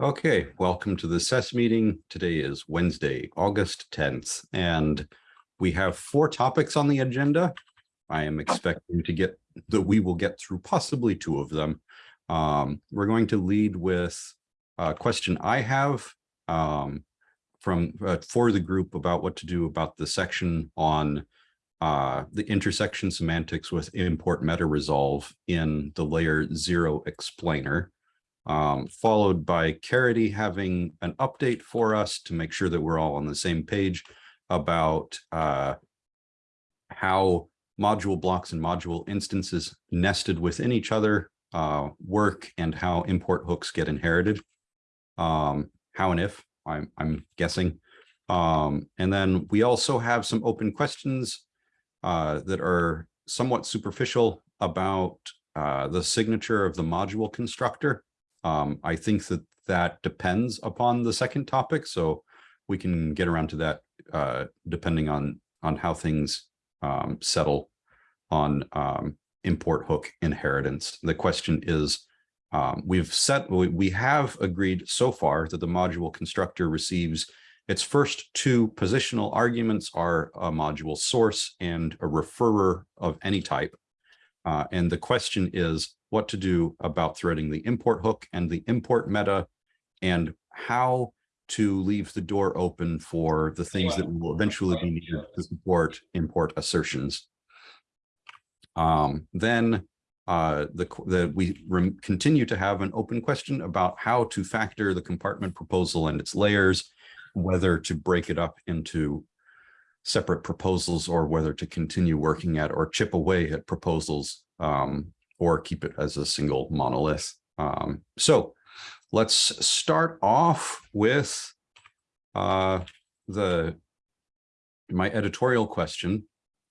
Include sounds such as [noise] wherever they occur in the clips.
Okay, welcome to the SES meeting. Today is Wednesday, August 10th, and we have four topics on the agenda. I am expecting to get that we will get through possibly two of them. Um, we're going to lead with a question I have um, from uh, for the group about what to do about the section on uh, the intersection semantics with import meta resolve in the layer zero explainer um, followed by Caridy having an update for us to make sure that we're all on the same page about uh, how module blocks and module instances nested within each other uh, work and how import hooks get inherited. Um, how and if, I'm, I'm guessing. Um, and then we also have some open questions uh, that are somewhat superficial about uh, the signature of the module constructor. Um, I think that that depends upon the second topic, so we can get around to that uh, depending on on how things um, settle on um, import hook inheritance. The question is, um, we've set we, we have agreed so far that the module constructor receives its first two positional arguments are a module source and a referrer of any type. Uh, and the question is, what to do about threading the import hook and the import meta and how to leave the door open for the things that will eventually be needed to support import assertions. Um, then uh, the, the, we continue to have an open question about how to factor the compartment proposal and its layers, whether to break it up into separate proposals or whether to continue working at or chip away at proposals um, or keep it as a single monolith. Um, so let's start off with uh, the my editorial question,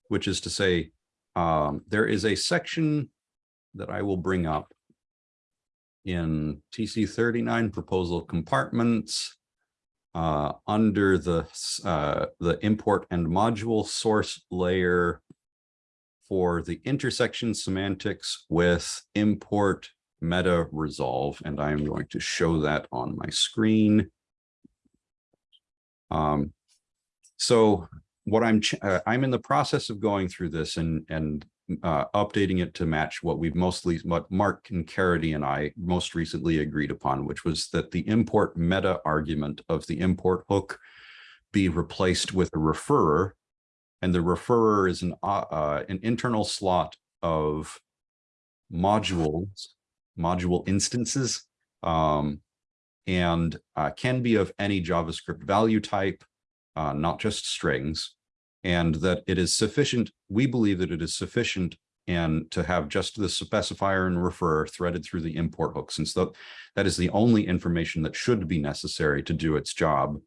which is to say, um, there is a section that I will bring up in TC39 proposal compartments uh, under the uh, the import and module source layer for the intersection semantics with import meta resolve, and I'm going to show that on my screen. Um, so what I'm uh, I'm in the process of going through this and and uh, updating it to match what we've mostly what Mark and Caridy and I most recently agreed upon, which was that the import meta argument of the import hook be replaced with a referrer and the referrer is an, uh, uh, an internal slot of modules, module instances, um, and uh, can be of any JavaScript value type, uh, not just strings, and that it is sufficient, we believe that it is sufficient and to have just the specifier and referrer threaded through the import hook, since the, that is the only information that should be necessary to do its job.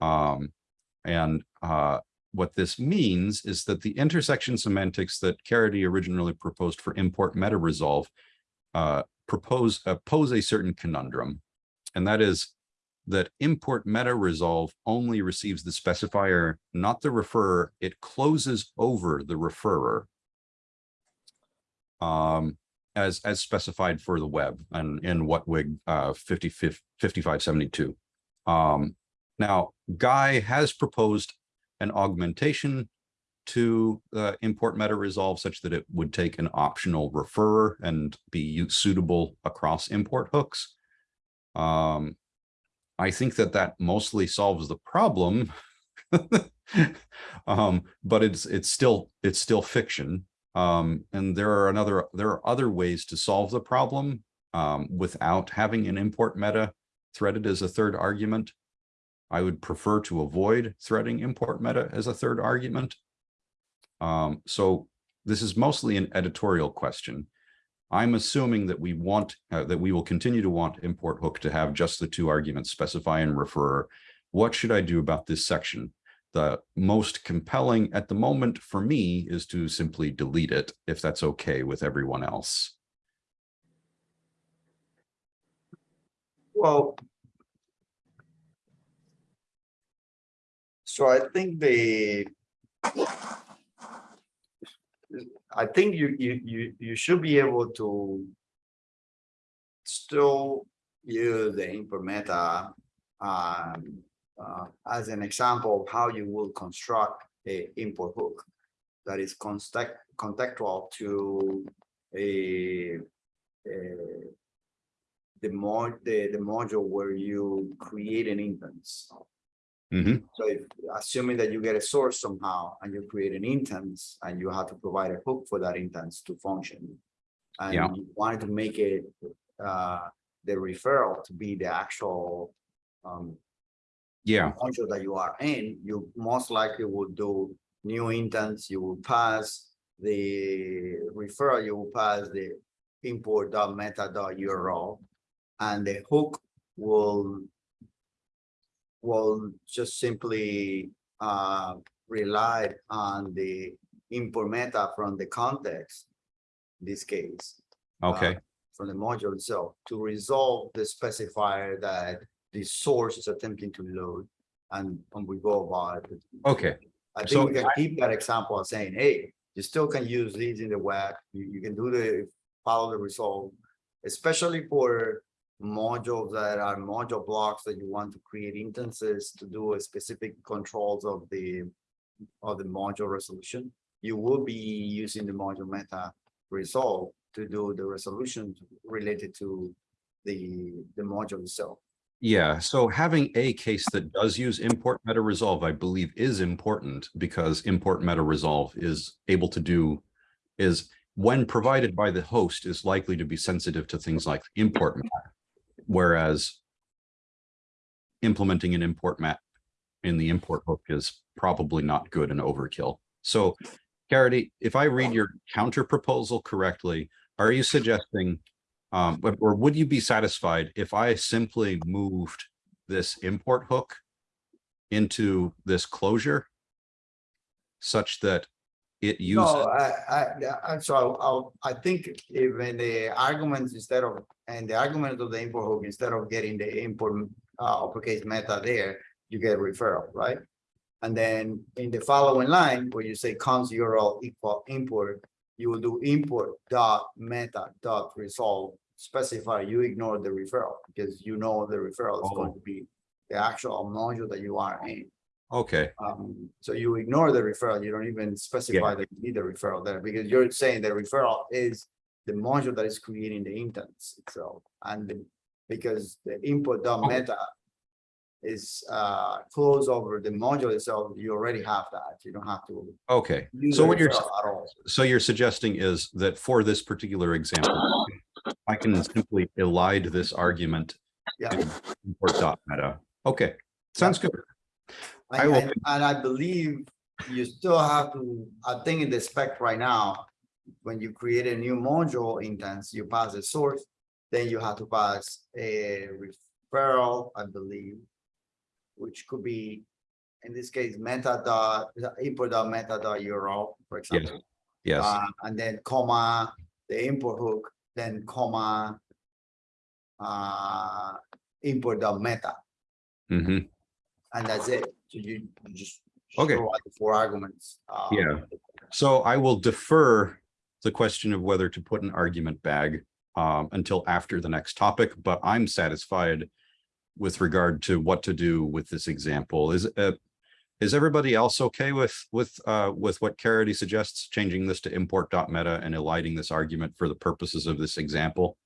Um, and uh, what this means is that the intersection semantics that Caridy originally proposed for import meta resolve uh, propose uh, pose a certain conundrum, and that is that import meta resolve only receives the specifier, not the referrer. It closes over the referrer um, as as specified for the web and in WHATWG uh, 50, 5572. Um, now, Guy has proposed an augmentation to uh, import meta resolve such that it would take an optional referrer and be suitable across import hooks. Um, I think that that mostly solves the problem, [laughs] um, but it's it's still it's still fiction. Um, and there are another there are other ways to solve the problem um, without having an import meta threaded as a third argument. I would prefer to avoid threading import meta as a third argument. Um, so this is mostly an editorial question. I'm assuming that we want uh, that we will continue to want import hook to have just the two arguments specify and refer. What should I do about this section? The most compelling at the moment for me is to simply delete it if that's okay with everyone else. Well, So I think the I think you you you you should be able to still use the import meta um, uh, as an example of how you will construct a import hook that is contact contextual to a, a the mod the, the module where you create an instance. Mhm. So if assuming that you get a source somehow and you create an instance and you have to provide a hook for that instance to function. Yeah. And you wanted to make it uh the referral to be the actual um Yeah, module that you are in, you most likely would do new intents, you will pass the referral, you will pass the import.meta.url. And the hook will will just simply uh rely on the import meta from the context. in This case okay, from the module itself to resolve the specifier that the source is attempting to load and, and we go about it. okay, I So think we can keep that example of saying, hey, you still can use these in the web, you, you can do the, follow the result. Especially for modules that are module blocks that you want to create instances to do a specific controls of the, of the module resolution. You will be using the module meta resolve to do the resolution related to the, the module itself. yeah. So having a case that does use import meta resolve, I believe is important because import meta resolve is able to do is when provided by the host is likely to be sensitive to things like import map. Whereas implementing an import map in the import hook is probably not good and overkill. So Caridy, if I read your counter proposal correctly, are you suggesting um, or would you be satisfied if I simply moved this import hook into this closure such that it No, uses, I, I, I, so I'll- I'll, I think even the arguments instead of, and the argument of the import hook, instead of getting the import uh, uppercase meta there, you get referral, right? And then in the following line, where you say cons URL equal import, you will do import dot meta dot resolve, specify, you ignore the referral, because you know the referral is going Oh. to be the actual module that you are in. Okay, Um, so you ignore the referral, you don't even specify that you need the referral there, because you're saying the referral is the module that is creating the instance itself, and the- because the input dot meta is uh close over the module itself, you already have that, you don't have to okay. So what you're, at all. so you're suggesting is that for this particular example, I can simply elide this argument Yeah, import dot meta. Okay, sounds good. I and, will- and and I believe you still have to, I think in the spec right now, when you create a new module instance, you pass a source, then you have to pass a referral, I believe, which could be, in this case, meta dot, import dot meta dot URL, for example. Yes, Uh, and then comma, the import hook, then comma, uh, import dot meta. hmm And that's it. So you you just. Okay. throw the Four arguments. uh, Yeah. So I will defer the question of whether to put an argument bag um, until after the next topic, but I'm satisfied with regard to what to do with this example. Is uh, is everybody else okay with with uh, with what Caridy suggests, changing this to import.meta and eliding this argument for the purposes of this example?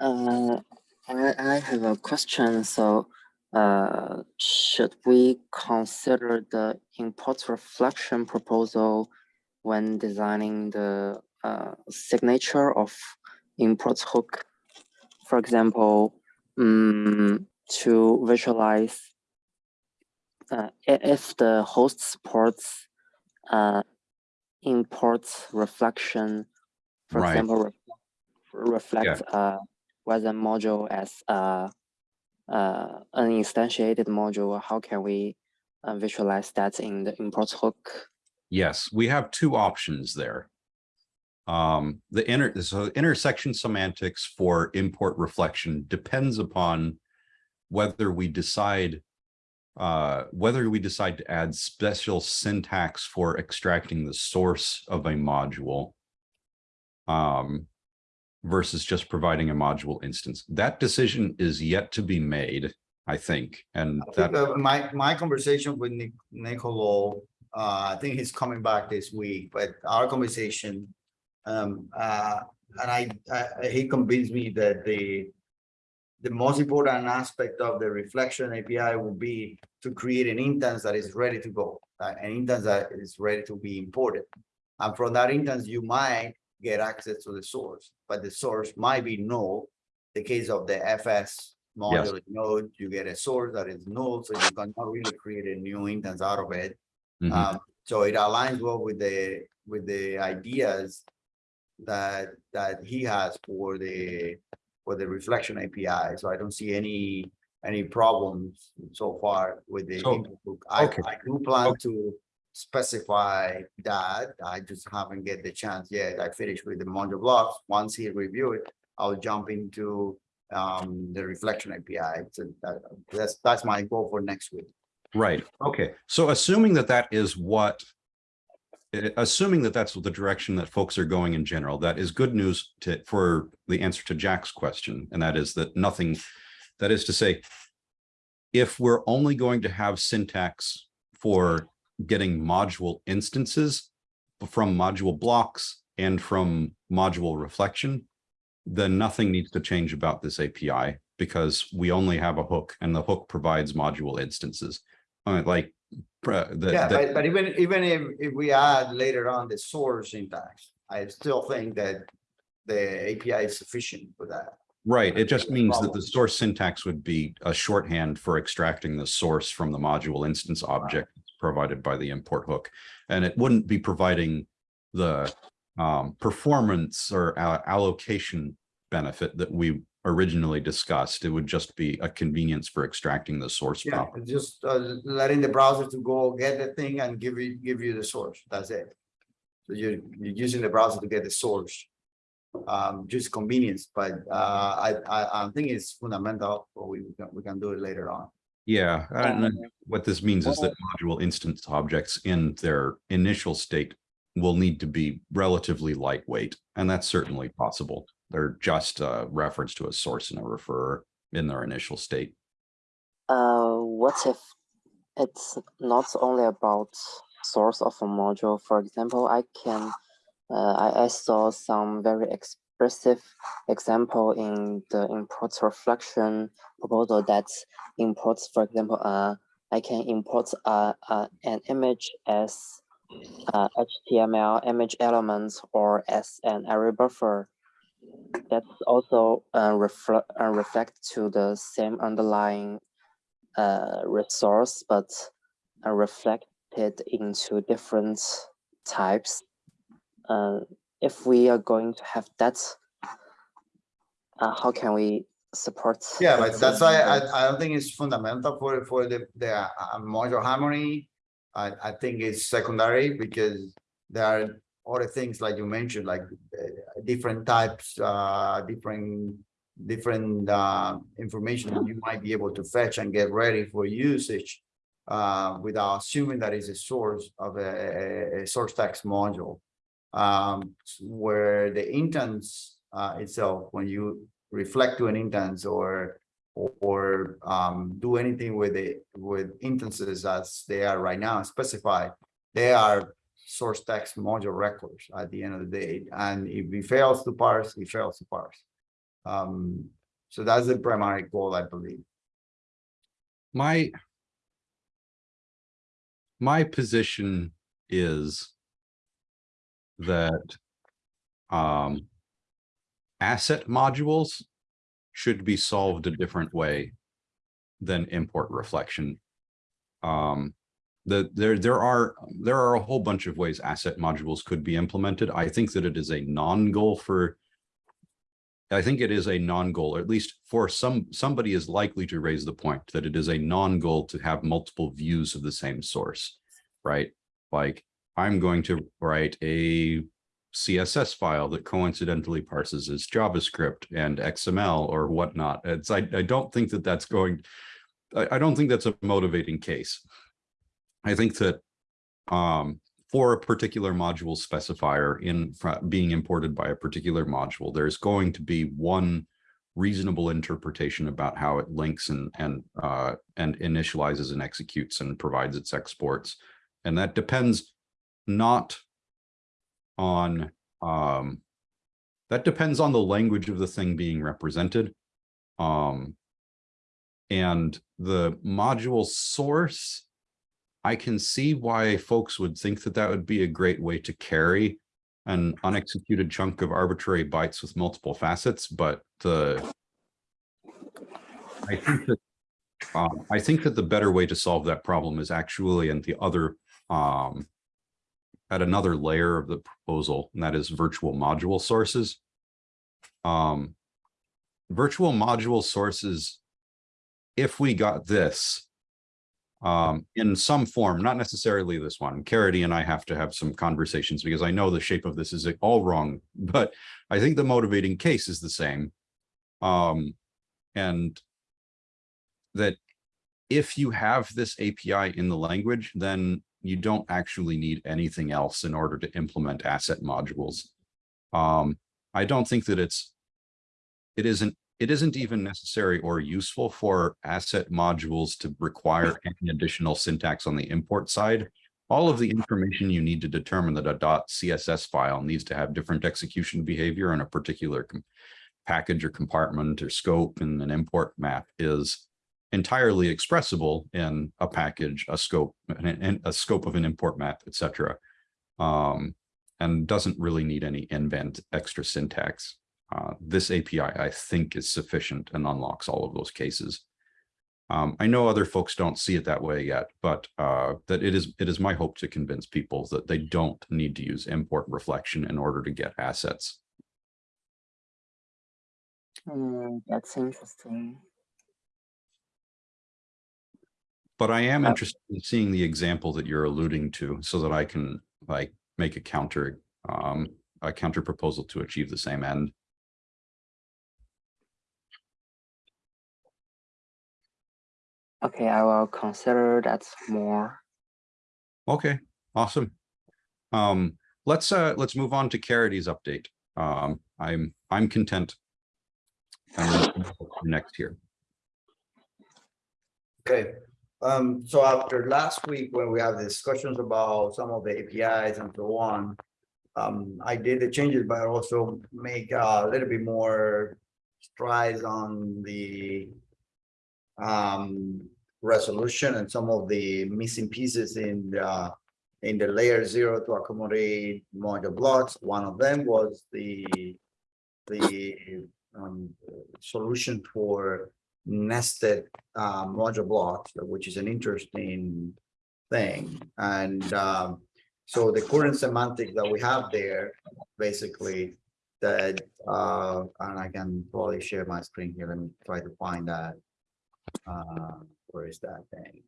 Uh, I, I have a question. So, uh, should we consider the import reflection proposal when designing the uh, signature of import hook? For example, um, to visualize uh, if the host supports uh, import reflection, for Right. example, ref- reflect uh, whether module as uh, uh, an instantiated module, how can we uh, visualize that in the import hook? Yes, we have two options there. Um, the inner, so intersection semantics for import reflection depends upon whether we decide uh, whether we decide to add special syntax for extracting the source of a module. Um, versus just providing a module instance. That decision is yet to be made, I think, and I think, that, uh, My, my conversation with Nic- Nicolo, uh, I think he's coming back this week, but our conversation. Um, uh, and I, I, he convinced me that the. The most important aspect of the reflection API will be to create an instance that is ready to go, uh, an instance that is ready to be imported. And from that instance, you might get access to the source, but the source might be null. The case of the FS module node, you get a source that is null, so you cannot really create a new instance out of it. Mhm. Um, so it aligns well with the, with the ideas that, that he has for the, for the reflection API. So I don't see any, any problems so far with the. So, import hook. I, okay. I do plan to specify that. I just haven't get the chance yet. I finished with the module blocks. Once he review it, I'll jump into um, the reflection API. So that, that's, that's my goal for next week. right, okay. So assuming that that is what eh, assuming that that's the direction that folks are going in general, that is good news to, for the answer to Jack's question, and that is that nothing, that is to say, if we're only going to have syntax for getting module instances from module blocks and from module reflection, then nothing needs to change about this API because we only have a hook and the hook provides module instances. Uh, like, uh, the, Yeah, the- but, but even, even if, if we add later on the source syntax, I still think that the API is sufficient for that. Right, it just means that the source syntax would be a shorthand for extracting the source from the module instance object provided by the import hook. And it wouldn't be providing the um, performance or a- allocation benefit that we originally discussed. It would just be a convenience for extracting the source. Yeah, just uh, letting the browser to go get the thing and give you, give you the source. That's it. So you're, you're using the browser to get the source. Um, just convenience, but uh, I, I, I think it's fundamental, but we, we can, we can do it later on. Yeah, Um, what this means is that module instance objects in their initial state will need to be relatively lightweight, and that's certainly possible. They're just a reference to a source and a referrer in their initial state. Uh, what if it's not only about source of a module? For example, I can, uh, I, I saw some very expressive example in the import reflection proposal that imports, for example, uh, I can import uh, uh, an image as uh, HTML image elements or as an array buffer. That's also uh, reflect uh, reflect to the same underlying uh, resource, but uh, reflected into different types. If we are going to have that, uh, how can we support? Yeah, but that's why? I, I don't think it's fundamental for, for the, the uh, module harmony. I, I think it's secondary because there are other things like you mentioned, like uh, different types, uh, different, different, uh, information that you might be able to fetch and get ready for usage. Uh, without assuming that is a source of a, a- a source text module. Um, where the instance, uh, itself, when you reflect to an or or, or, um, do anything with it with instances as they are right now specified. They are source text module records at the end of the day, and if it fails to parse, it fails to parse. Um, so that's the primary goal, I believe. My my position is that um, asset modules should be solved a different way than import reflection. Um, the, there, there are, there are a whole bunch of ways asset modules could be implemented. I think that it is a non-goal for I think it is a non-goal, or at least for some, somebody is likely to raise the point that it is a non-goal to have multiple views of the same source, right? Like, I'm going to write a CSS file that coincidentally parses as JavaScript and XML or whatnot. It's, I, I don't think that that's going, I, I don't think that's a motivating case. I think that um, for a particular module specifier in being imported by a particular module, there's going to be one reasonable interpretation about how it links and and uh and initializes and executes and provides its exports. And that depends not on um that depends on the language of the thing being represented. Um and the module source I can see why folks would think that that would be a great way to carry an unexecuted chunk of arbitrary bytes with multiple facets, but the I think that um, I think that the better way to solve that problem is actually in the other um at another layer of the proposal, and that is virtual module sources. Um, virtual module sources, if we got this, um, in some form, not necessarily this one. Caridy and I have to have some conversations because I know the shape of this is all wrong, [laughs] but I think the motivating case is the same. Um, and that if you have this API in the language, then you don't actually need anything else in order to implement asset modules. Um, I don't think that it's, it isn't it isn't even necessary or useful for asset modules to require [laughs] any additional syntax on the import side. All of the information you need to determine that a .css file needs to have different execution behavior in a particular package or compartment or scope in an import map is entirely expressible in a package, a scope, and a scope of an import map, etc. Um, and doesn't really need any invent extra syntax. Uh, this API, I think, is sufficient and unlocks all of those cases. Um, I know other folks don't see it that way yet, but uh, that it is it is my hope to convince people that they don't need to use import reflection in order to get assets. Hmm, that's interesting. But I am interested in seeing the example that you're alluding to so that I can like make a counter um, a counter proposal to achieve the same end. Okay, I will consider that more. Okay, awesome. Um, let's uh, let's move on to Caridy's update. Um, I'm I'm content. And then next here. Okay, um, so after last week, when we had discussions about some of the APIs and so on. Um, I did the changes, but also make a little bit more strides on the. Um, resolution and some of the missing pieces in the. In the layer zero to accommodate module blocks, one of them was the. The um solution for nested uh module blocks, which is an interesting thing. And um, so the current semantic that we have there, basically, that uh, and I can probably share my screen here. Let me try to find that. Uh, where is that thing?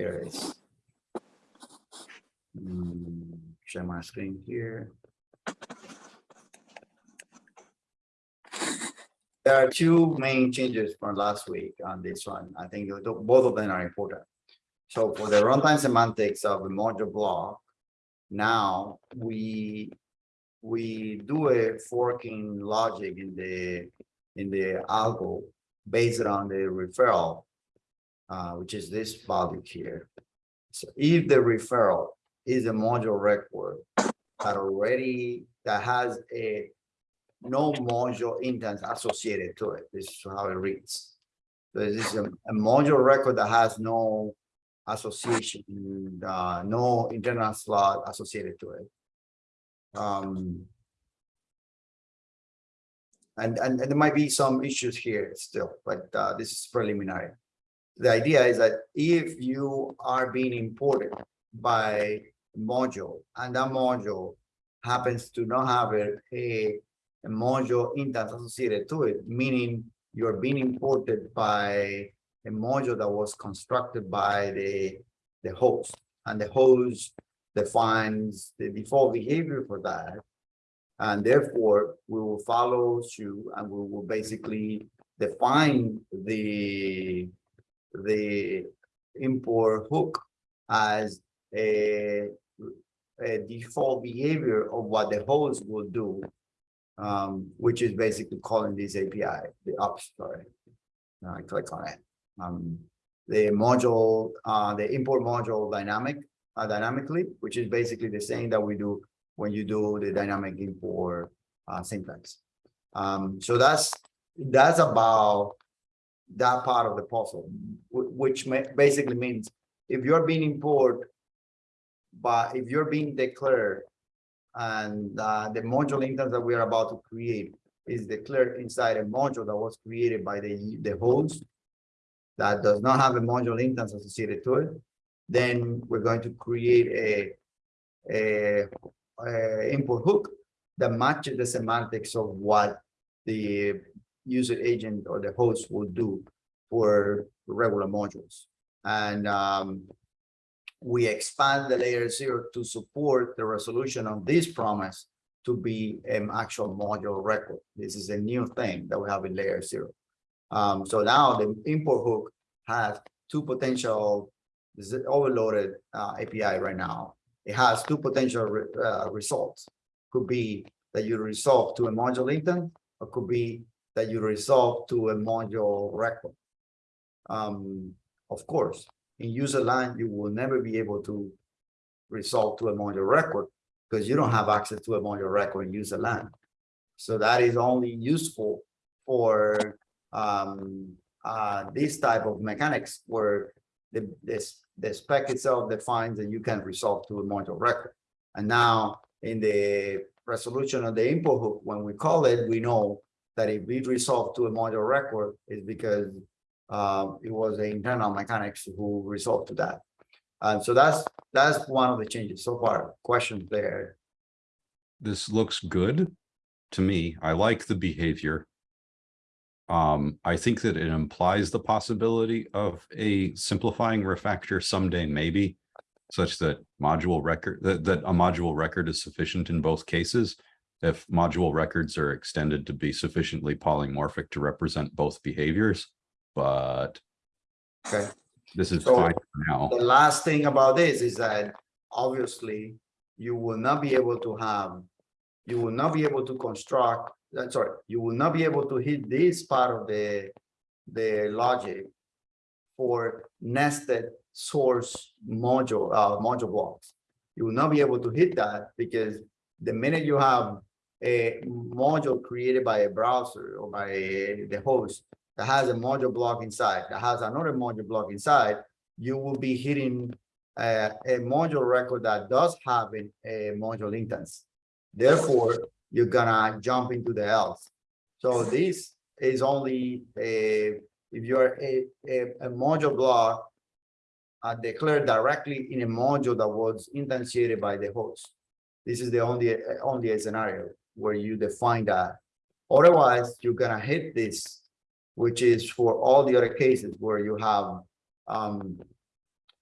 Here it is. Hmm, share my screen here. There are two main changes from last week on this one. I think both of them are important. So for the runtime semantics of the module block, now we we do a forking logic in the in the algo based on the referral, uh, which is this value here. So if the referral is a module record that already that has a no module instance associated to it. This is how it reads. So this is a, a module record that has no association, uh, no internal slot associated to it. Um, and, and, and there might be some issues here still, but uh, this is preliminary. The idea is that if you are being imported by a module and that module happens to not have a, a module instance associated to it, meaning you're being imported by a module that was constructed by the, the host. And the host defines the default behavior for that. And therefore, we will follow suit and we will basically define the, the import hook as a, a default behavior of what the host will do. Um, which is basically calling this API, the ops, sorry. Now I click on it. Um, the module, uh, the import module dynamic, uh, dynamically, which is basically the same that we do when you do the dynamic import uh, syntax. Um, so that's, that's about that part of the puzzle, which basically means if you're being import, but if you're being declared and uh, the module instance that we are about to create is declared inside a module that was created by the, the host that does not have a module instance associated to it, then we're going to create a, a, a import hook that matches the semantics of what the user agent or the host will do for regular modules. And um, we expand the layer zero to support the resolution of this promise to be an actual module record. This is a new thing that we have in layer zero. Um, so now the import hook has two potential this is overloaded uh, API right now. It has two potential re- uh, results. Could be that you resolve to a module instance, or could be that you resolve to a module record. Um, of course, in user line, you will never be able to resolve to a module record because you don't have access to a module record in user line. So that is only useful for um, uh, this type of mechanics where the, this, the spec itself defines that you can resolve to a module record. And now in the resolution of the import hook, when we call it, we know that if we resolve to a module record is because uh, it was the internal mechanics who resolved to that. And so that's, that's one of the changes so far. Questions there? This looks good to me. I like the behavior. Um, I think that it implies the possibility of a simplifying refactor someday, maybe. Such that module record, that, that a module record is sufficient in both cases. If module records are extended to be sufficiently polymorphic to represent both behaviors. But Okay. this is So- fine for now. The last thing about this is that obviously you will not be able to have, you will not be able to construct, uh, sorry, you will not be able to hit this part of the, the logic for nested source module, uh, module blocks. You will not be able to hit that because the minute you have a module created by a browser or by the host that has a module block inside, that has another module block inside, you will be hitting uh, a module record that does have a, a module instance. Therefore, you're gonna jump into the else. So this is only a, if you're a, a, a module block uh, declared directly in a module that was instantiated by the host. This is the only, only scenario where you define that. Otherwise, you're gonna hit this, which is for all the other cases where you have um,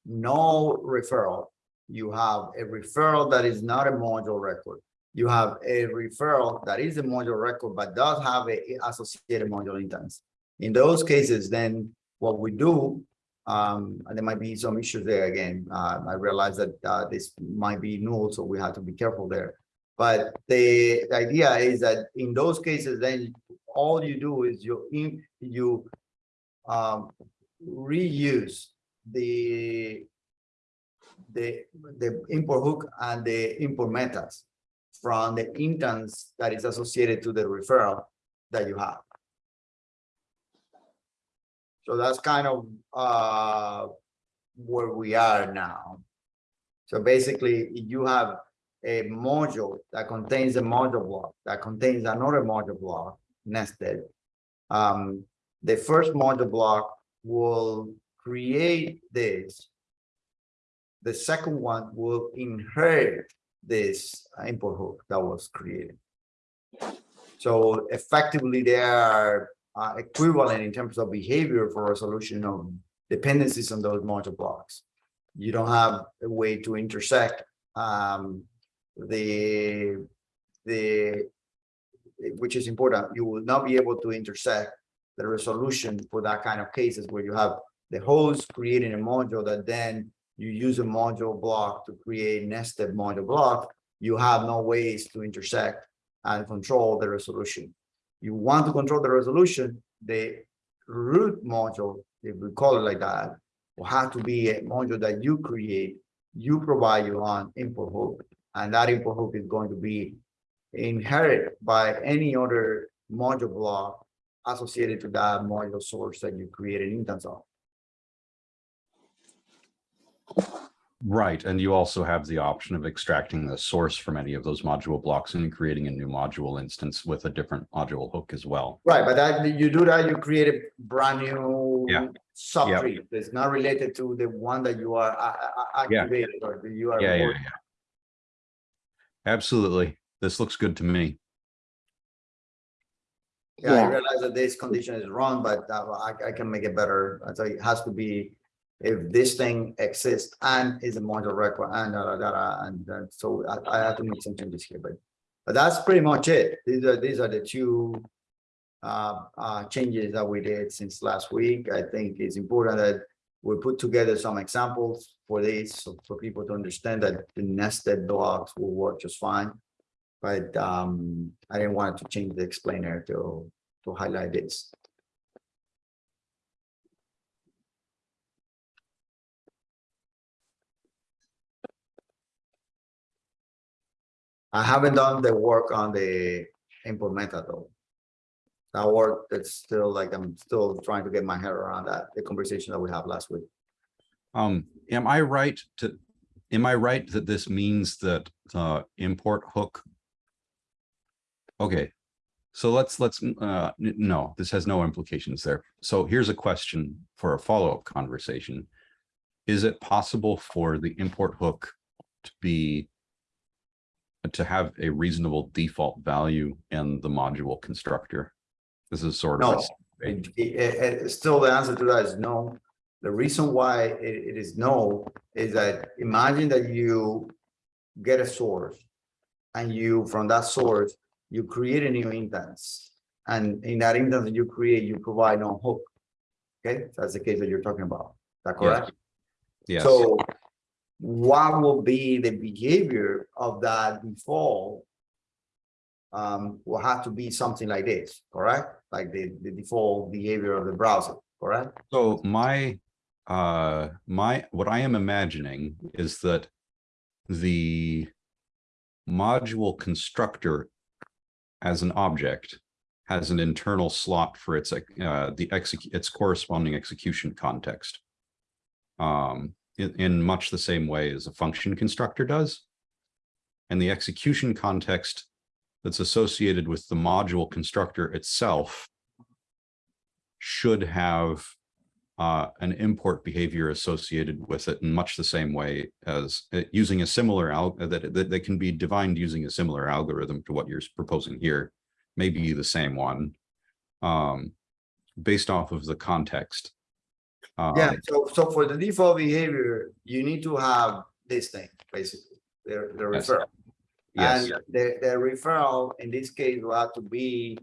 no referral. You have a referral that is not a module record. You have a referral that is a module record, but does have a associated module instance. In those cases, then what we do, um, and there might be some issues there again. Uh, I realize that uh, this might be null, so we have to be careful there. But the, the idea is that in those cases, then all you do is you in, you um, reuse the the the import hook and the import methods from the instance that is associated to the referral that you have. So that's kind of uh where we are now. So basically, you have a module that contains a module block that contains another module block nested. Um, the first module block will create this. The second one will inherit this import hook that was created. So effectively, they are uh, equivalent in terms of behavior for resolution of dependencies on those module blocks. You don't have a way to intersect, um, the, the, eh, which is important, you will not be able to intersect the resolution for that kind of cases where you have the host creating a module that then you use a module block to create nested module block, you have no ways to intersect and control the resolution. You want to control the resolution, the root module, if we call it like that, will have to be a module that you create, you provide your own input hook, and that input hook is going to be inherited by any other module block associated to that module source that you created instance of. Right, and you also have the option of extracting the source from any of those module blocks and creating a new module instance with a different module hook as well. Right, but that, you do that, you create a brand new Yeah. subtree that's not related to the one that you are uh, Yeah. activated or that you are. Yeah, yeah, yeah. Absolutely. This looks good to me. Yeah, I realize that this condition is wrong, but uh, I, I can make it better. I tell you, it has to be if this thing exists and is a module record and da, da, da, da, and uh, so I, I have to make some changes here, but but that's pretty much it. These are, these are the two uh, uh, changes that we did since last week. I think it's important that we put together some examples for this, so for people to understand that the nested blocks will work just fine. But um, I didn't want to change the explainer to, to highlight this. I haven't done the work on the method though. Work, that's still like, I'm still trying to get my head around that, the conversation that we had last week. Um, am I right to, am I right that this means that the import hook? Okay, so let's, let's, uh, no, this has no implications there. So here's a question for a follow-up conversation. Is it possible for the import hook to be to have a reasonable default value in the module constructor? This is sort of, No, it, it- it- still the answer to that is no. The reason why it, is no is that imagine that you get a source. And you, from that source, you create a new instance. And in that instance that you create, you provide no hook. Okay, that's the case that you're talking about. Is that Yes. correct? yes, So what will be the behavior of that default? Um, will have to be something like this, correct? Like the, the default behavior of the browser, correct? So my, uh, my, what I am imagining is that the module constructor as an object has an internal slot for its, uh, the execute, its corresponding execution context. Um, in, in much the same way as a function constructor does. And the execution context that's associated with the module constructor itself should have uh, an import behavior associated with it in much the same way as uh, using a similar al that, that, that can be defined using a similar algorithm to what you're proposing here, maybe the same one, um, based off of the context. Yeah, Um, so, so for the default behavior, you need to have this thing, basically, the, the referral. Yes, And the, the referral in this case will have to be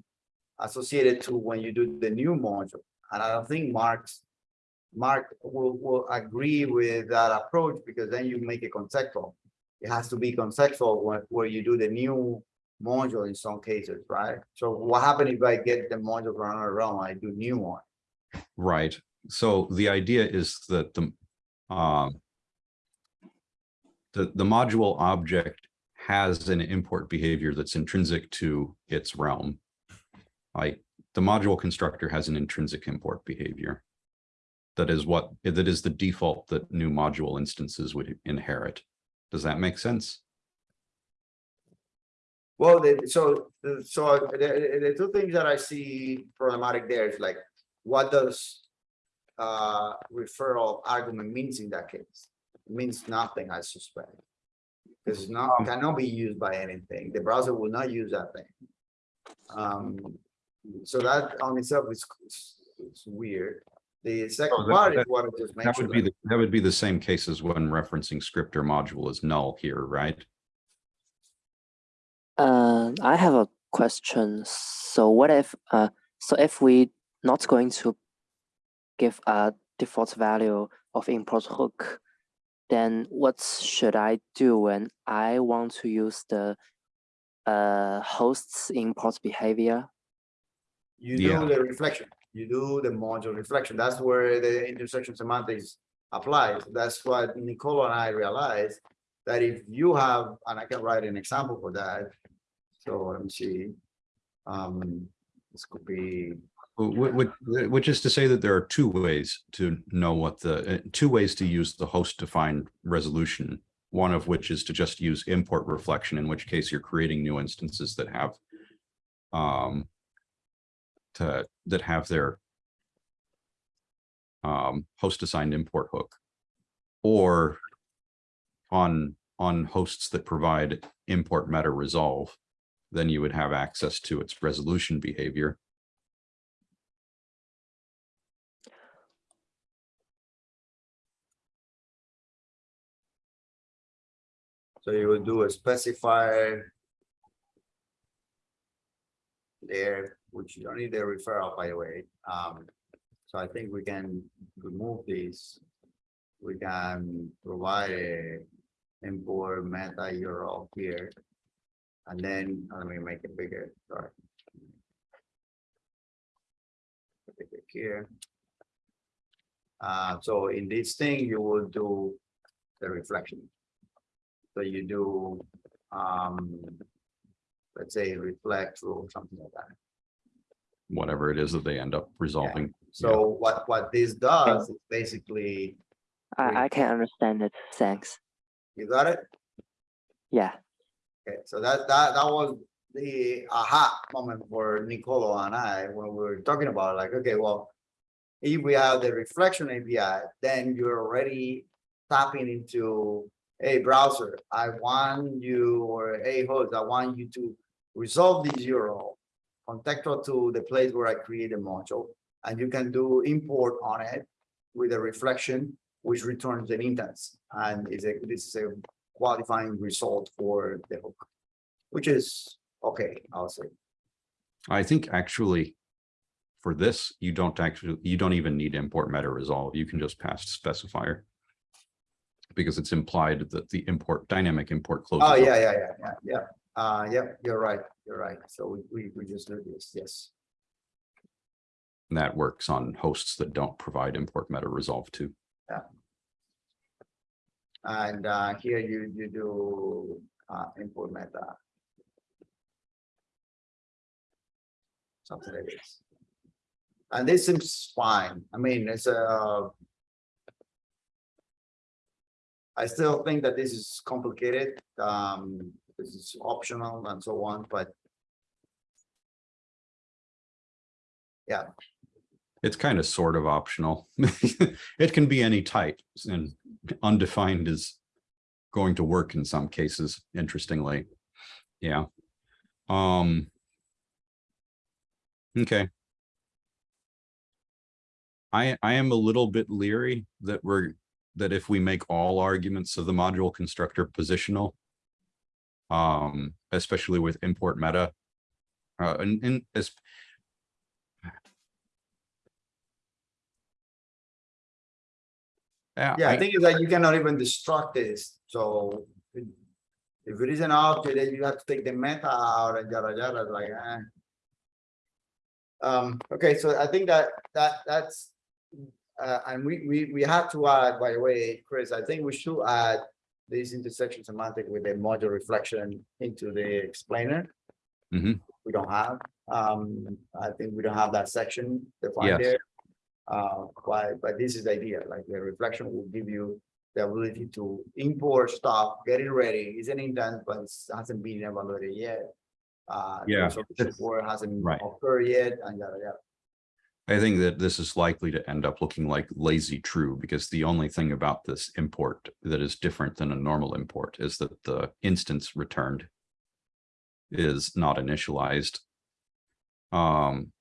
associated to when you do the new module. And I don't think Mark's, Mark will, will agree with that approach because then you make it conceptual. It has to be conceptual when, where you do the new module in some cases, right? So what happens if I get the module from another realm, I do new one? Right. So the idea is that the um, the, the module object has an import behavior that's intrinsic to its realm. Like the module constructor has an intrinsic import behavior. That is what, that is the default that new module instances would inherit. Does that make sense? Well, so, so the, the the two things that I see problematic there is like, what does uh, referral argument means in that case? It Means nothing, I suspect. Because it's not, cannot be used by anything. The browser will not use that thing. Um, So that on itself is, is- is weird. The second Oh, that- part is that- what I just That would mentioned. be, the that would be the same case as when referencing script or module is null here, right? Uh, I have a question. So what if, uh, so if we not going to give a default value of import hook, then what should I do when I want to use the uh, host's import behavior? You Yeah. do the reflection, you do the module reflection. That's where the intersection semantics applies. That's what Nicolo and I realized. That if you have, and I can write an example for that. So let me see. Um, this could be, Which, is to say that there are two ways to know what the, uh, two ways to use the host defined resolution. One of which is to just use import reflection, in which case you're creating new instances that have um, to, that have their um, host assigned import hook. Or on, on hosts that provide import meta resolve, then you would have access to its resolution behavior. So you will do a specifier. There, which you don't need the referral, by the way. Um, so I think we can remove this. We can provide a import meta URL here. And then, let me make it bigger, sorry. It Here. Uh, so in this thing, you will do the reflection. So you do, um, let's say reflect or something like that. whatever it is that they end up resolving. So what, what this does is basically, I, I can understand it. Thanks. you got it? Yeah. Okay, so that, that, that was the aha moment for Nicolo and I, when we were talking about like, okay, well. If we have the reflection API, then you're already tapping into, a browser, I want you, or a host, I want you to resolve this URL. Contextual to the place where I create a module, and you can do import on it with a reflection, which returns an instance. And a, this is a qualifying result for the hook, which is okay, I'll say. I think actually for this, you don't actually, you don't even need import meta resolve. You can just pass specifier. Because it's implied that the import dynamic import closes. Oh, yeah, yeah, yeah, yeah, yeah. Uh, yeah, you're right, you're right. So we, we, we just do this, yes. And that works on hosts that don't provide import meta resolve too. Yeah. And uh, here you, you do uh, import meta. Something like this. And this seems fine. I mean, it's a. I still think that this is complicated. Um, this is optional and so on, but yeah. It's kind of sort of optional. [laughs] It can be any type and undefined is going to work in some cases, interestingly. Yeah. Um. Okay. I, I am a little bit leery that we're, that if we make all arguments of the module constructor positional. Um, especially with import meta. Uh, and, and as, Yeah, yeah, I think it's like you cannot even destruct this, so. If it is an object, then you have to take the meta out and yada yada, like, eh. Um, okay, so I think that, that, that's. Uh, and we, we, we have to add, by the way, Chris, I think we should add. This intersection semantic with a module reflection into the explainer. Mhm. We don't have, um, I think we don't have that section defined Yes. there. Uh, but, but this is the idea, like the reflection will give you the ability to import stuff, get it ready, it's an intent, but it hasn't been evaluated yet. Uh, Yeah, Support hasn't right. occurred yet, and yada, yada. I think that this is likely to end up looking like lazy true because the only thing about this import that is different than a normal import is that the instance returned is not initialized. Um,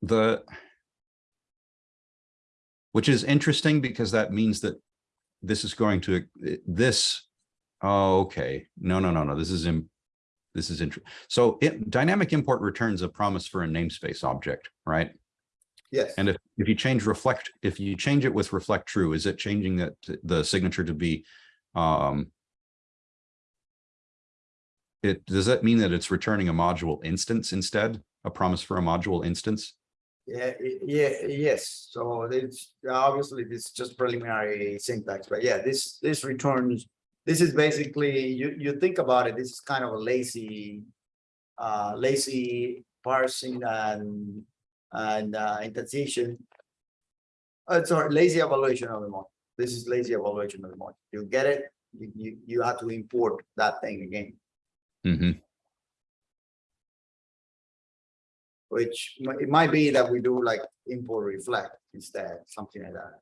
the which is interesting because that means that this is going to this oh, okay. No no no no. This is in this is interesting so it dynamic import returns a promise for a namespace object right Yes. and if if you change reflect if you change it with reflect true is it changing that the signature to be um it does that mean that it's returning a module instance instead a promise for a module instance Yeah, yeah, yes, so it's obviously this is just preliminary syntax, but yeah, this this returns. This is basically, you you think about it, this is kind of a lazy. Uh, lazy parsing and and uh indentation. Uh, sorry, lazy evaluation of the model. This is lazy evaluation of the model. You get it? You you you have to import that thing again, hmm which it might be that we do like import reflect instead, something like that.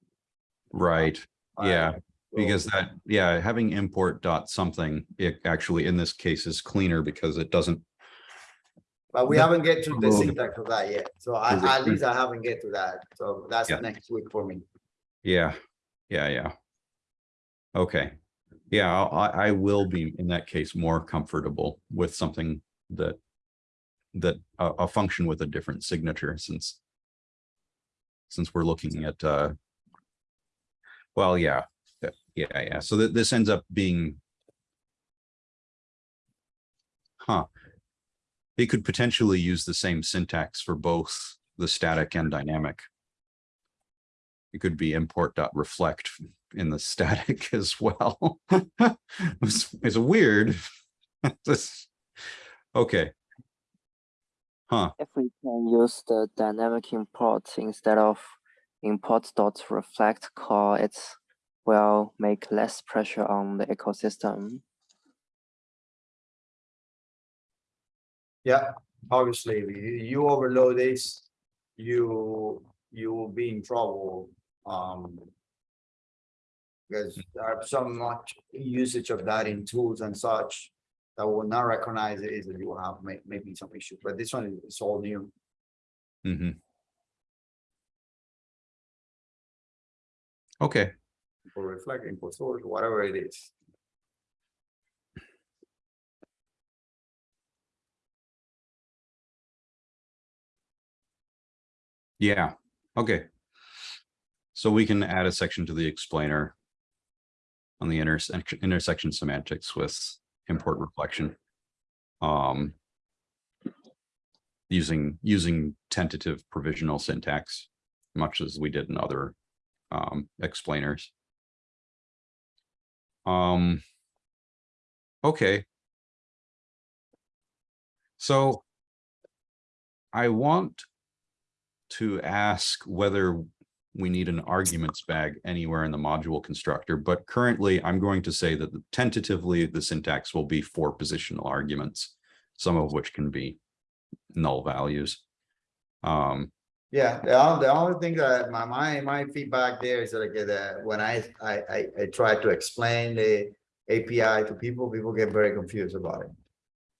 right yeah Uh, because that yeah having import dot something it actually in this case is cleaner because it doesn't But we haven't get to the syntax of that yet, so I, at least I haven't get to that, so that's Yeah. next week for me. Yeah, yeah, yeah. Okay, yeah, I, I will be in that case more comfortable with something that that a, a function with a different signature since since we're looking at uh well, yeah, yeah, yeah, yeah. So that this ends up being huh. They could potentially use the same syntax for both the static and dynamic. It could be import dot reflect in the [laughs] static as well. [laughs] It's, it's weird. [laughs] This, okay. Huh, If we can use the dynamic import instead of import dot reflect call, it will make less pressure on the ecosystem. Yeah, obviously, if you, you overload this, you, you will be in trouble, um. Because there are so much usage of that in tools and such. That will not recognize it, is that you will have may, maybe some issues, but this one is all new. Mm -hmm. Okay, For reflect, input source, whatever it is. Yeah, okay. So we can add a section to the explainer. On the intersection, intersection semantics with import reflection. Um. Using, using tentative provisional syntax, much as we did in other um explainers. Um. Okay. So. I want. To ask whether we need an arguments bag anywhere in the module constructor, but currently I'm going to say that tentatively the syntax will be four positional arguments, some of which can be null values. Um, Yeah, the only, the only thing that my, my, my feedback there is like that when I, I, I, I try to explain the API to people, people get very confused about it.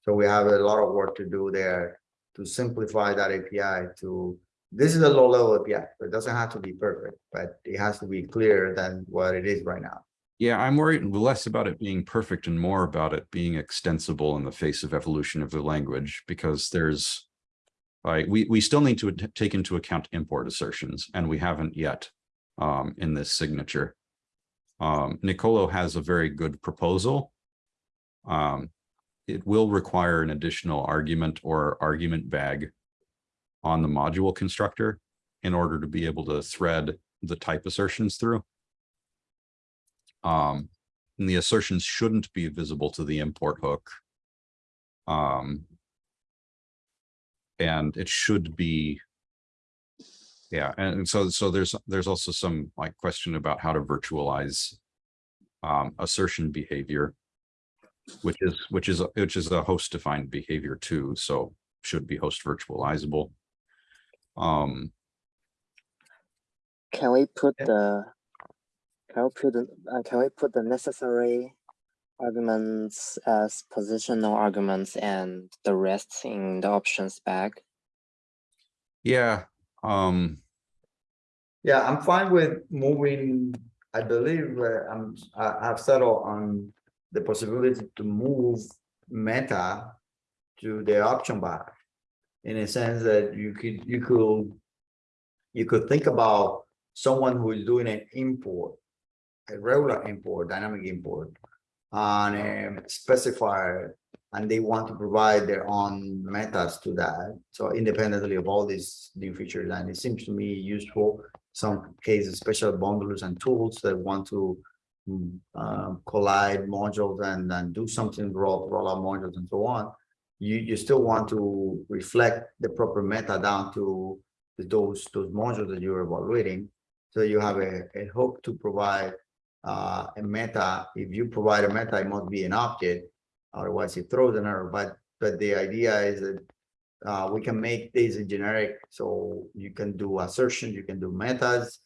So we have a lot of work to do there to simplify that API to, this is a low level API, but it doesn't have to be perfect, but it has to be clearer than what it is right now. yeah, I'm worried less about it being perfect and more about it being extensible in the face of evolution of the language, because there's we, we still need to take into account import assertions, and we haven't yet um, in this signature. Um, Nicolo has a very good proposal. Um, it will require an additional argument or argument bag on the module constructor in order to be able to thread the type assertions through. Um, and the assertions shouldn't be visible to the import hook. Um, and it should be yeah, and so so there's there's also some like question about how to virtualize um assertion behavior which is which is which is a host defined behavior too, so should be host virtualizable. Um, Can we put Yeah. the, can we put, the- uh, can we put the necessary arguments as positional arguments and the rest in the options bag? yeah, Um, Yeah, I'm fine with moving, I believe, uh, I'm, I, I've settled on the possibility to move meta to the option bar. In a sense that you could, you could, you could think about someone who is doing an import, a regular import, dynamic import, on a specifier, and they want to provide their own methods to that. So independently of all these new features, and it seems to me useful some cases, special bundlers and tools that want to mm, uh, collide modules and, and do something, roll, roll out modules and so on. You, you still want to reflect the proper meta down to those, those modules that you're evaluating. So you have a, a hook to provide uh, a meta. If you provide a meta, it must be an object. Otherwise it throws an error, but, but the idea is that uh, we can make this a generic, so you can do assertions, you can do metas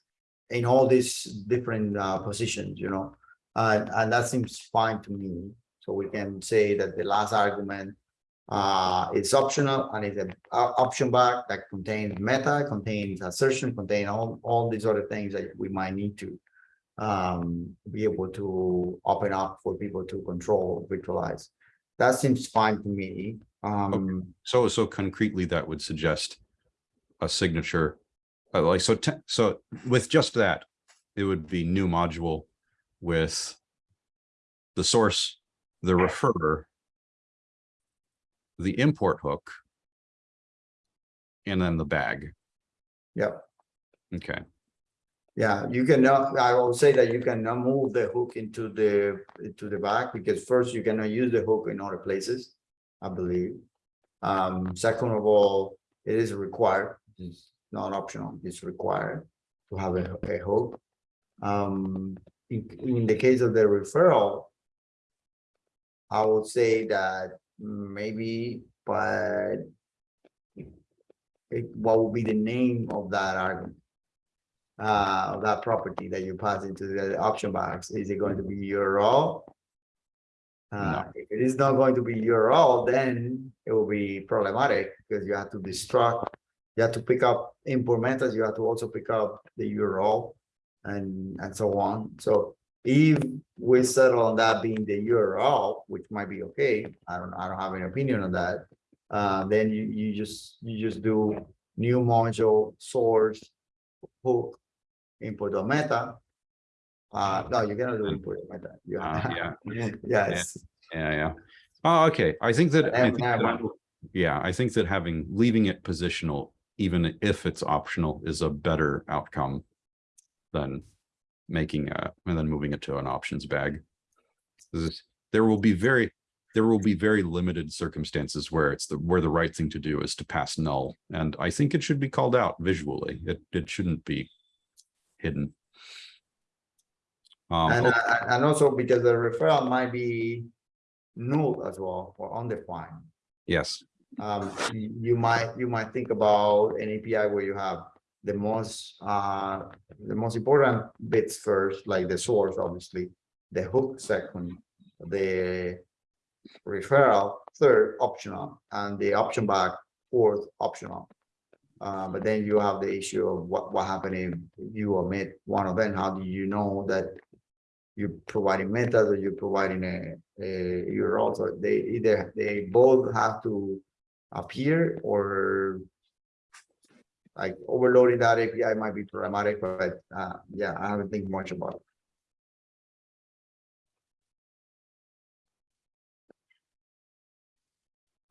in all these different uh, positions, you know, and and that seems fine to me. So we can say that the last argument uh, is optional and it's an option back that contains meta, contains assertion, contain all all these other things that we might need to um, be able to open up for people to control, virtualize. That seems fine to me. Um, so, so concretely, that would suggest a signature. uh, like, so, so with just that, it would be new module with the source, the referrer, the import hook, and then the bag. Yep. Okay, Yeah, you cannot, I will say that you cannot move the hook into the, into the back because first you cannot use the hook in other places, I believe. Um, second of all, it is required, it's not optional, it's required to have a, a hook. Um, in, in the case of the referral, I would say that maybe, but it, what would be the name of that argument? uh, of that property that you pass into the option box, is it going to be URL? Uh, if it is not going to be your URL, then it will be problematic because you have to destruct, you have to pick up import methods, you have to also pick up the URL and, and so on. So if we settle on that being the URL, which might be okay, I don't, I don't have an opinion on that. Uh, then you, you just, you just do new module source hook input the meta. Uh, no, you cannot do input the meta. You uh, yeah, [laughs] Yes, yeah, yeah. Oh, okay, I think that, I think that- yeah, I think that having, leaving it positional, even if it's optional, is a better outcome than making a, and then moving it to an options bag. This is- There will be very, there will be very limited circumstances where it's the, where the right thing to do is to pass null. And I think it should be called out visually. It, it shouldn't be hidden. Um, and, oh, uh, and also because the referral might be null as well or undefined. yes, Um, you might, you might think about an API where you have the most, uh, the most important bits first, like the source, obviously, the hook second, the referral third optional, and the option back fourth optional. Uh, but then you have the issue of what, what happened if you omit one of them, how do you know that you're providing metas or you're providing a, a URL, so they either, they both have to appear or like overloading that API might be problematic, but uh, yeah, I haven't think much about it.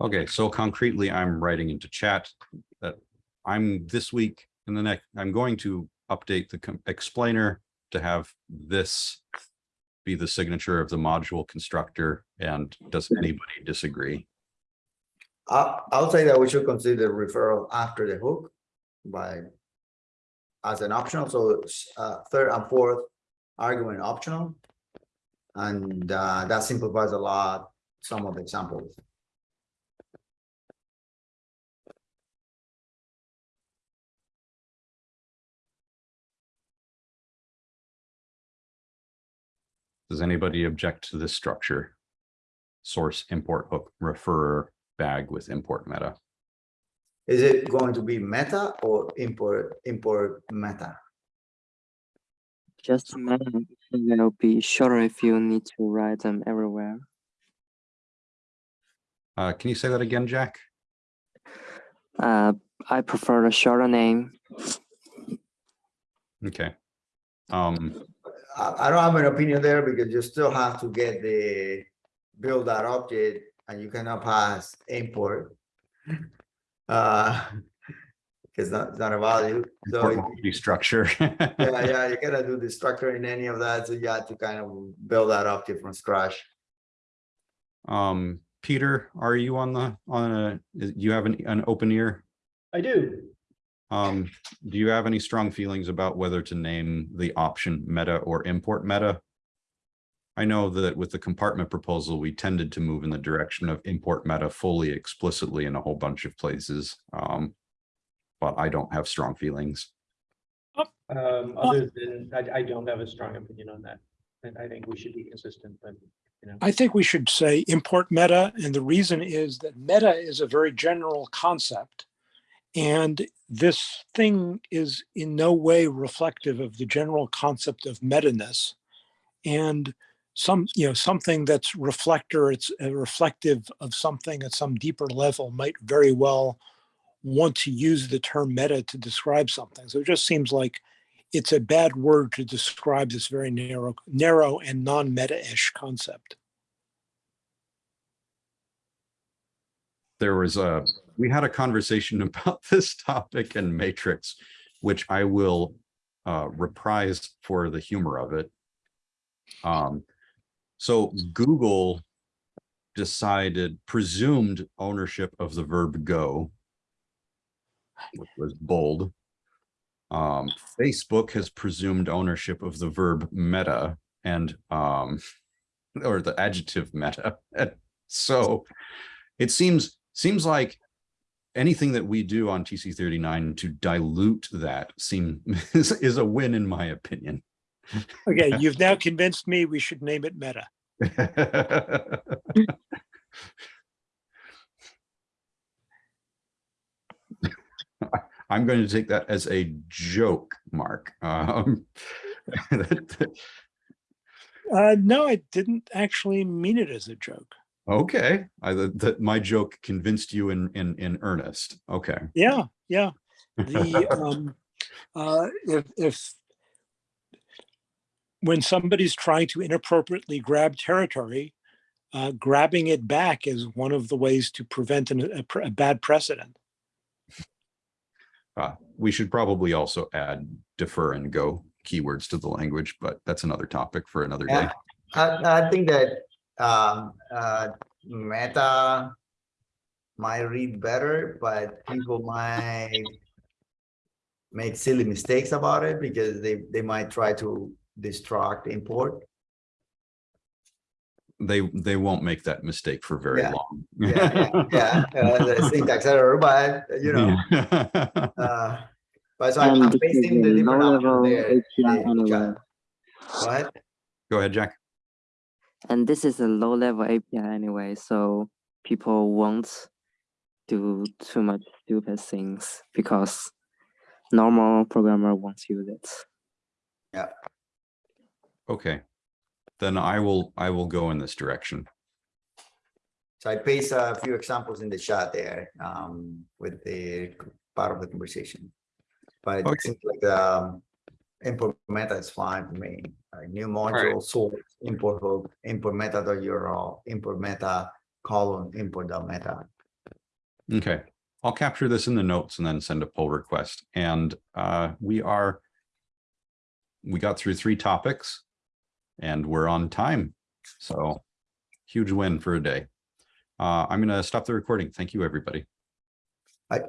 Okay, so concretely, I'm writing into chat that I'm this week in the next, I'm going to update the explainer to have this be the signature of the module constructor. And does anybody disagree? I, I'll say that we should consider referral after the hook by as an optional, so uh, third and fourth argument optional. And uh, that simplifies a lot, some of the examples. Does anybody object to this structure? Source, import, hook, referrer, bag with import meta. Is it going to be meta or import, import meta? Just imagine it will be shorter if you need to write them everywhere. Uh, can you say that again, Jack? Uh, I prefer a shorter name. Okay. Um, I, I don't have an opinion there because you still have to get the build that object and you cannot pass import. Uh, because not, it's not a value, so, import multi structure. [laughs] yeah, yeah, you gotta do the [laughs] structure in any of that, so you have to kind of build that object from scratch. Um, Peter, are you on the, on a, is- you have an, an open ear? I do. Um, do you have any strong feelings about whether to name the option meta or import meta? I know that with the compartment proposal, we tended to move in the direction of import meta fully explicitly in a whole bunch of places. Um, but I don't have strong feelings. Um, other than, I, I don't have a strong opinion on that. And I think we should be consistent, but, you know. I think we should say import meta, and the reason is that meta is a very general concept. And this thing is in no way reflective of the general concept of meta-ness. And some, you know, something that's reflector, it's uh, reflective of something at some deeper level might very well want to use the term meta to describe something. So it just seems like it's a bad word to describe this very narrow, narrow and non-meta-ish concept. there was a, we had a conversation [laughs] about this topic in Matrix, which I will uh, reprise for the humor of it. Um, so Google decided, presumed ownership of the verb go, which was bold. Um, Facebook has presumed ownership of the verb meta and, um, [laughs] or the adjective meta. [laughs] So it seems, seems like anything that we do on TC thirty-nine to dilute that seem [laughs] is, is a win in my opinion. Okay, [laughs] you've now convinced me we should name it Meta. [laughs] I'm going to take that as a joke, Mark. Um, [laughs] Uh, no, I didn't actually mean it as a joke. Okay, I, that, my joke convinced you in, in, in earnest. Okay. Yeah, yeah. The, um, uh, if, if when somebody's trying to inappropriately grab territory, uh, grabbing it back is one of the ways to prevent an, a, a bad precedent. Uh, we should probably also add defer and go keywords to the language, but that's another topic for another day. I, I think that, um, uh, meta might read better, but people might make silly mistakes about it because they, they might try to distract import. They, they won't make that mistake for very Yeah. long. Yeah, yeah, yeah, uh, the [laughs] syntax error, but you know, uh, but so I'm And I'm this is pasting the different low-level there. API in the anyway. chat. What? Go ahead, Jack. And this is a low level API anyway, so people won't do too much stupid things because normal programmer won't use it. Okay. Then I will, I will go in this direction. So I paste a few examples in the chat there, um, with the part of the conversation. But Okay. it seems like, um, import meta is fine for me, like new module, source, import hook, import meta dot URL, import meta column, import dot meta. Okay, I'll capture this in the notes and then send a pull request. And uh, we are, we got through three topics and we're on time. So huge win for a day. Uh, I'm going to stop the recording. Thank you, everybody. I,